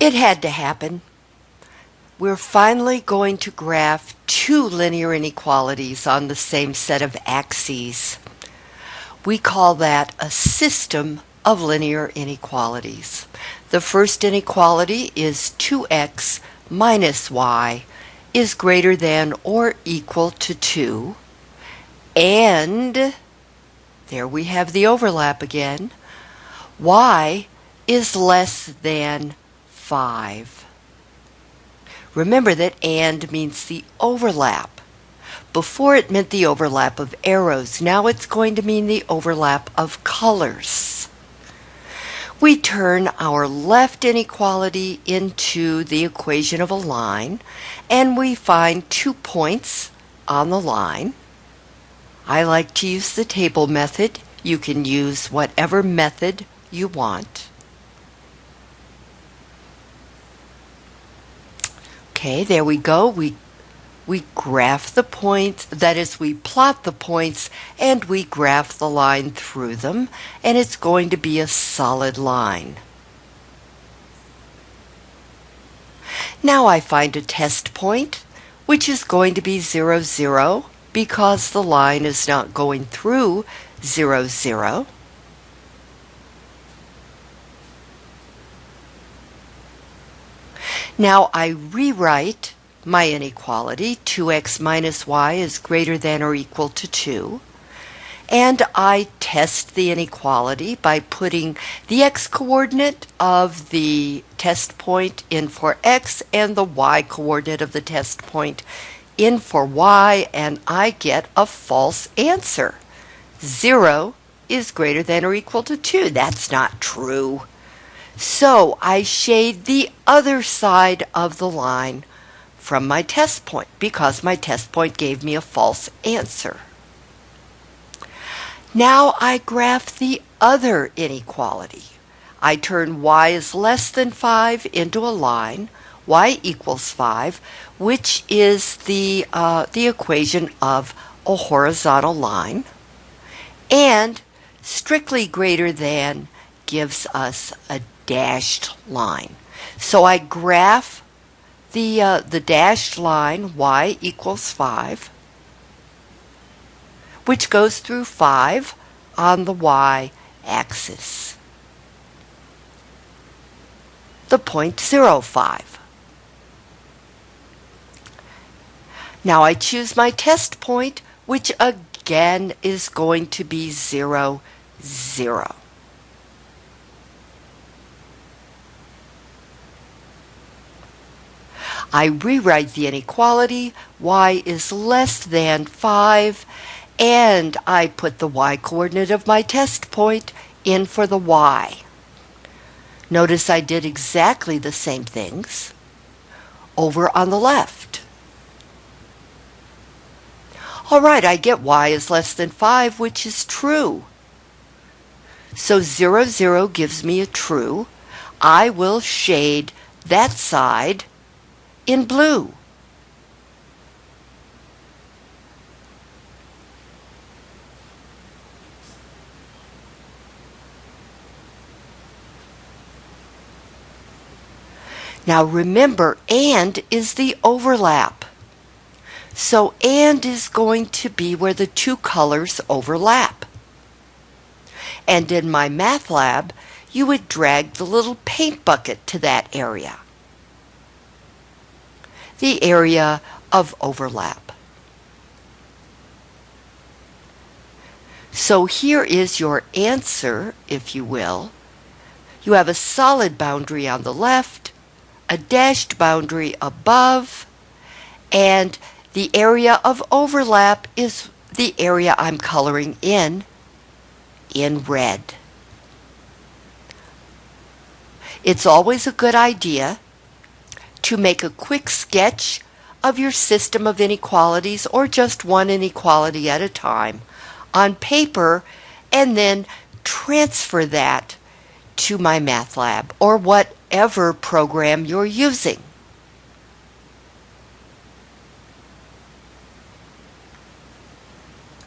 It had to happen. We're finally going to graph two linear inequalities on the same set of axes. We call that a system of linear inequalities. The first inequality is 2x minus y is greater than or equal to 2. And there we have the overlap again. y is less than 5. Remember that and means the overlap. Before it meant the overlap of arrows. Now it's going to mean the overlap of colors. We turn our left inequality into the equation of a line and we find two points on the line. I like to use the table method. You can use whatever method you want. Okay, there we go. We we graph the points, that is, we plot the points and we graph the line through them, and it's going to be a solid line. Now I find a test point, which is going to be 0, 0, because the line is not going through 0, 0. Now I rewrite my inequality, 2x minus y is greater than or equal to 2. And I test the inequality by putting the x-coordinate of the test point in for x and the y-coordinate of the test point in for y, and I get a false answer. 0 is greater than or equal to 2. That's not true. So I shade the other side of the line from my test point because my test point gave me a false answer. Now I graph the other inequality. I turn y is less than 5 into a line, y equals 5, which is the, uh, the equation of a horizontal line, and strictly greater than gives us a dashed line. So I graph the, uh, the dashed line y equals 5, which goes through 5 on the y axis. The point 0, 5. Now I choose my test point, which again is going to be 0, 0. I rewrite the inequality, y is less than 5, and I put the y-coordinate of my test point in for the y. Notice I did exactly the same things over on the left. All right, I get y is less than 5, which is true. So 0, 0 gives me a true. I will shade that side in blue. Now remember, and is the overlap. So and is going to be where the two colors overlap. And in MyMathLab, you would drag the little paint bucket to that area the area of overlap. So here is your answer, if you will. You have a solid boundary on the left, a dashed boundary above, and the area of overlap is the area I'm coloring in, in red. It's always a good idea to make a quick sketch of your system of inequalities or just one inequality at a time on paper and then transfer that to MyMathLab or whatever program you're using.